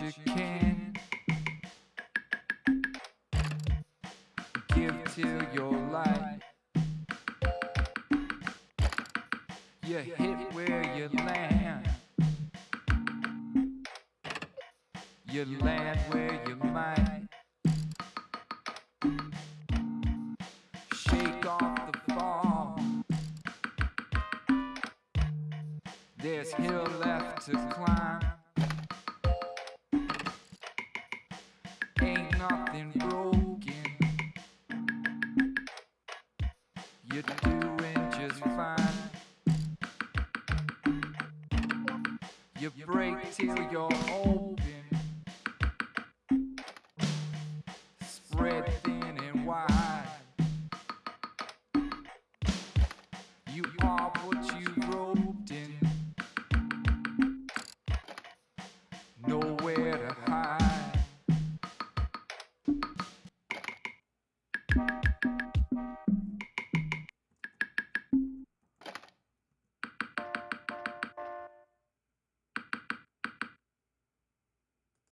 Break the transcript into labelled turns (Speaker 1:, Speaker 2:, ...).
Speaker 1: you can. Give till your light. You hit where you land. You land where you might. Shake off the fall. There's hill left to climb. nothing broken. You're doing just fine. You break till you're open. Spread thin and wide. You are what you broke.